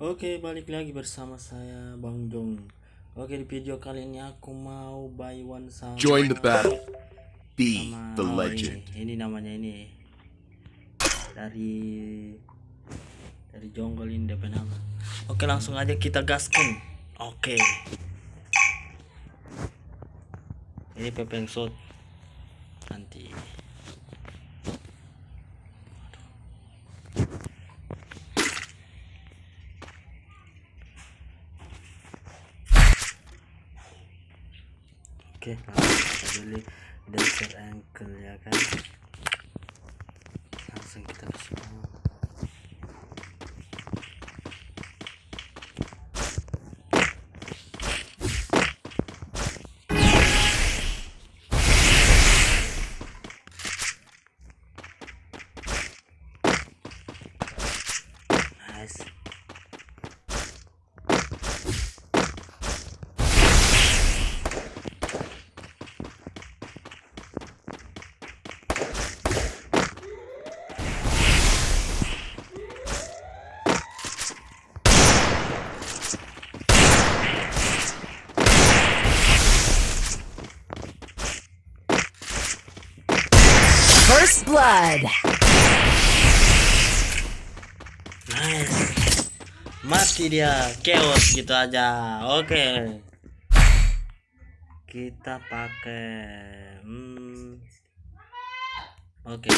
Oke, balik lagi bersama saya Bang Jong. Oke, di video kali ini aku mau buy one sama Join the battle. Be sama the oh, legend. Ini, ini namanya ini. Dari dari Jonggol ini DP nama. Oke, langsung aja kita gaskan. Oke. Ini pepeng shot. Nanti Oke, kita beli dasar ankle ya kan. Langsung kita ke semua. Nice. First blood. Nice. Mati dia, chaos gitu aja. Oke. Kita pakai hmm. Oke.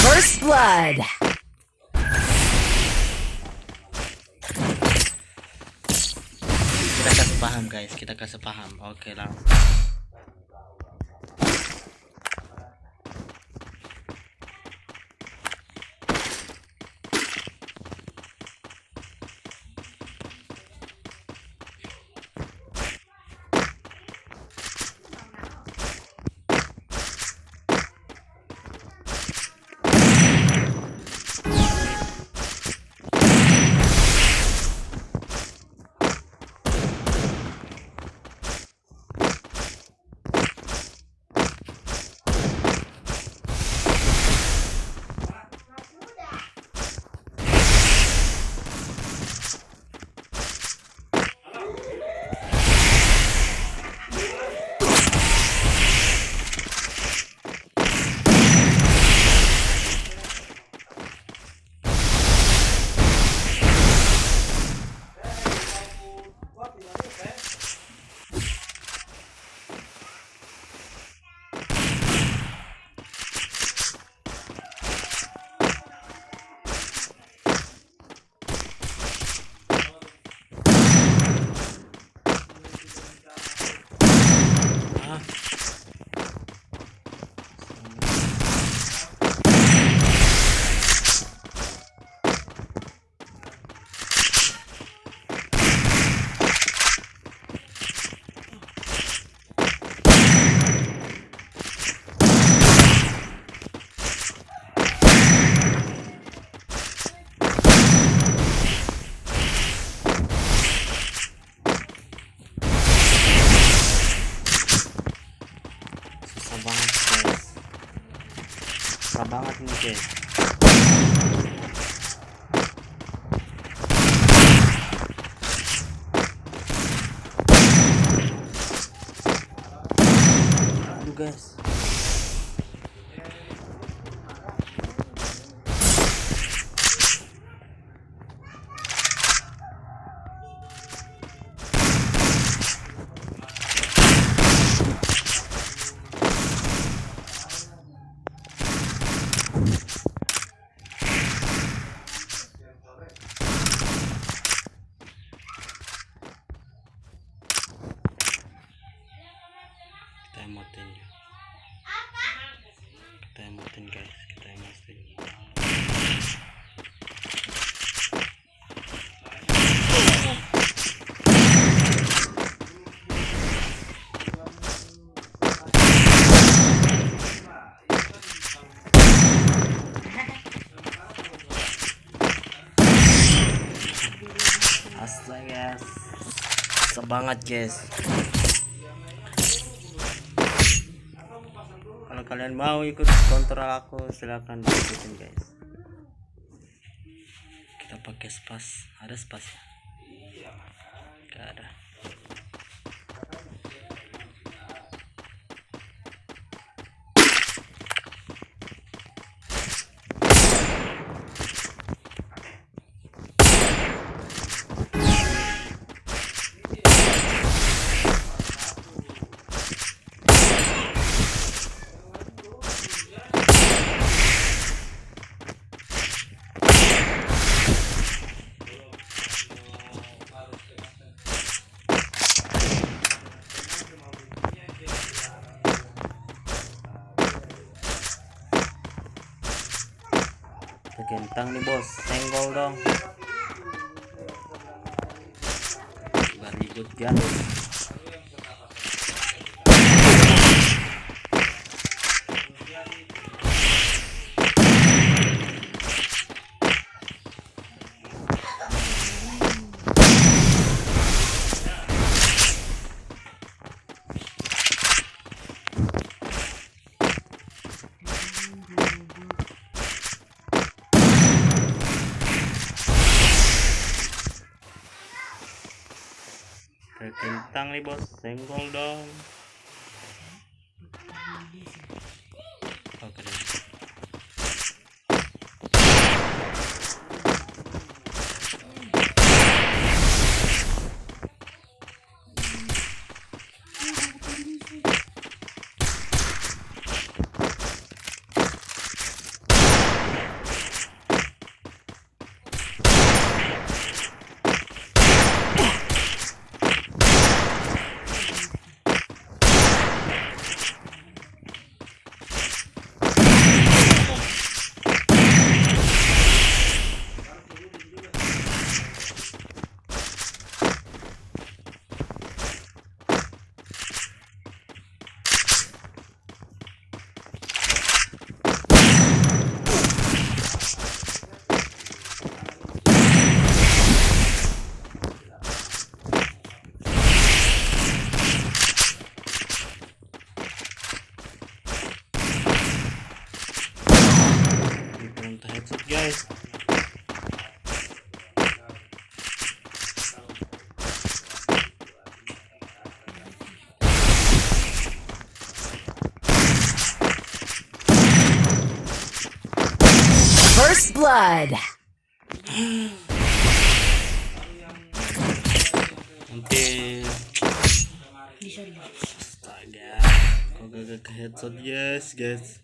First blood. Kita kasih paham guys, kita kasih paham. Oke lah. Susah banget nih guys banget guys. Kalau kalian mau ikut kontrol aku silahkan ikutin guys. Kita pakai spas ada spas ya? Gak Ada kentang nih bos senggol dong very good guys Ada kentang nih bos senggol blood. headshot yes guys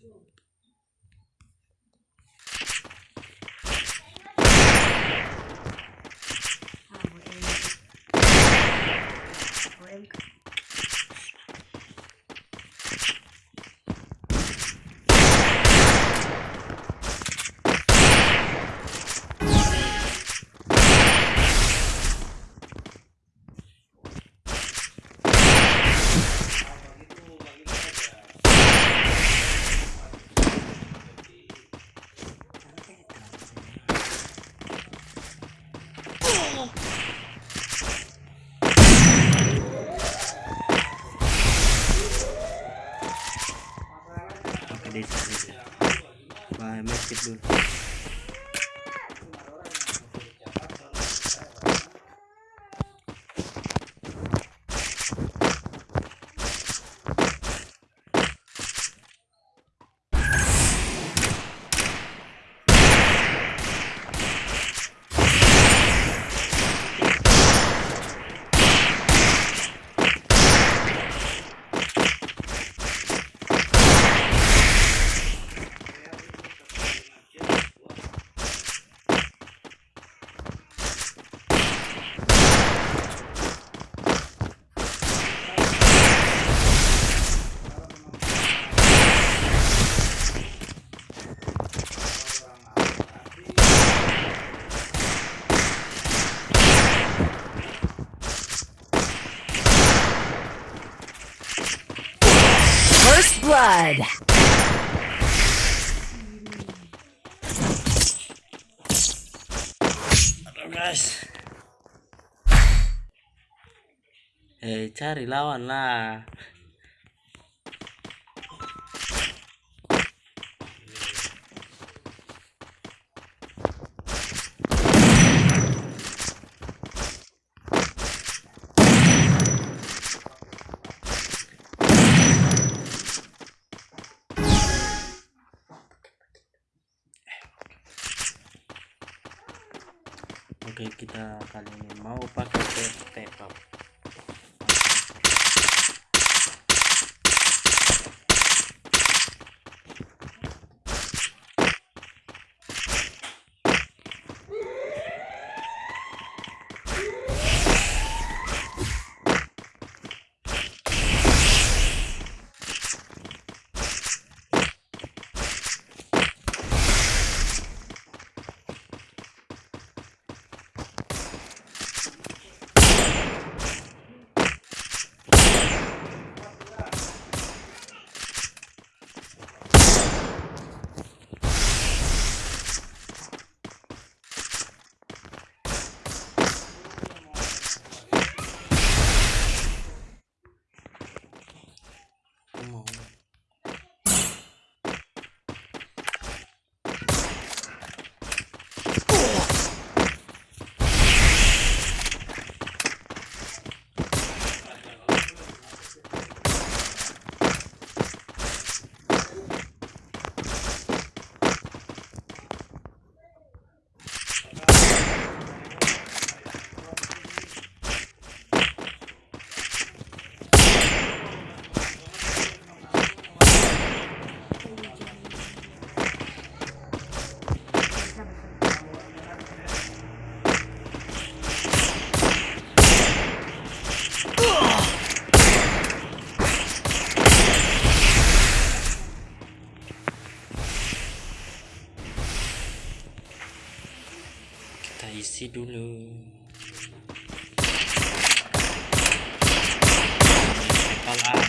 cari lawan lah.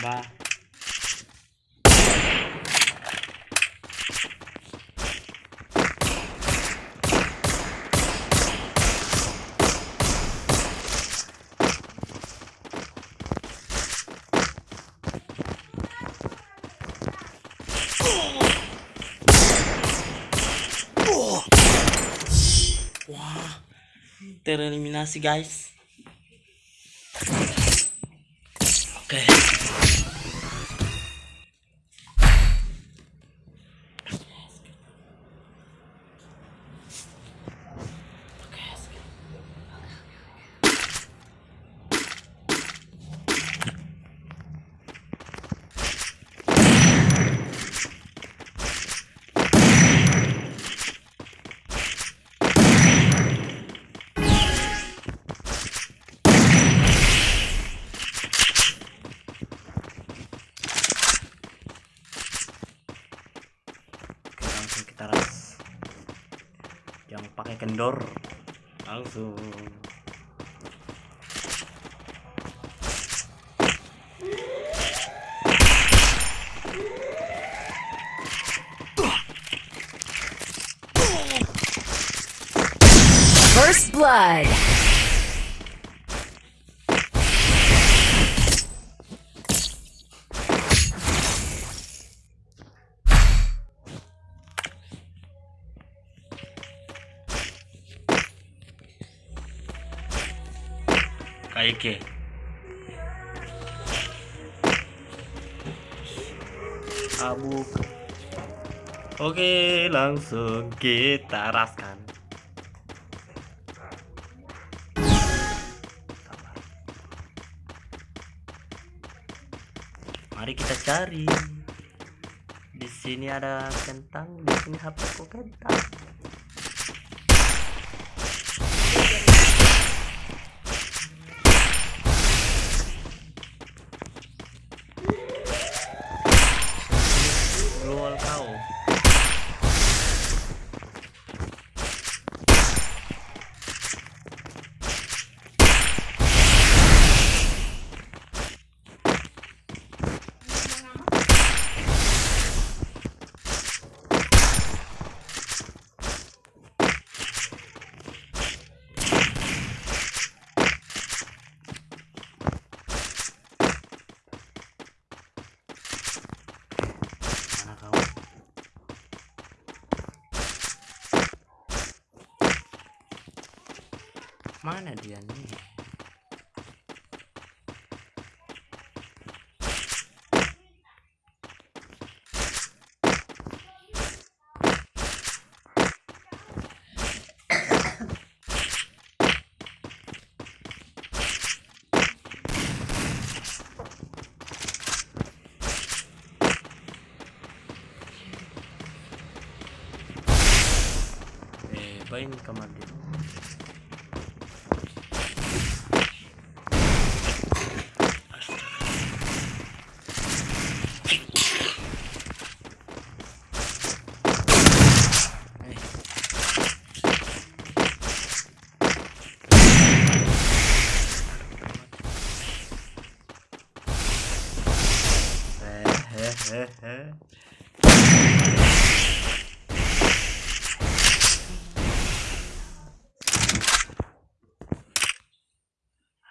bombar. terminar esse gás Jangan pakai kendor. Langsung. First blood. Kaike. Abu. Oke, langsung kita raskan. Mari kita cari. Di sini ada kentang, di sini HP ku kentang. Global kau. Mana dia nih? Eh bain kamar dia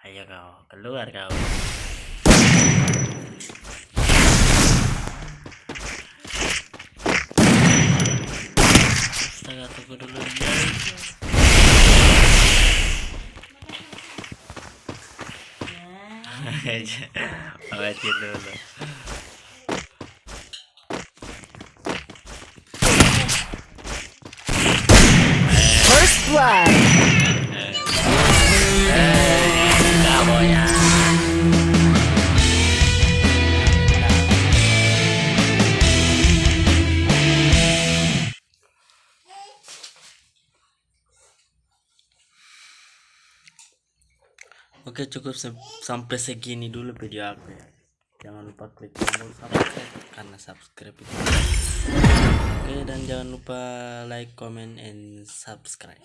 Ayo kau, keluar kau. Astaga, tunggu dulu ya. Awatin dulu. First blood. Oke cukup se- sampai segini dulu video aku ya. Jangan lupa klik tombol subscribe karena subscribe itu. Oke dan jangan lupa like, comment, and subscribe.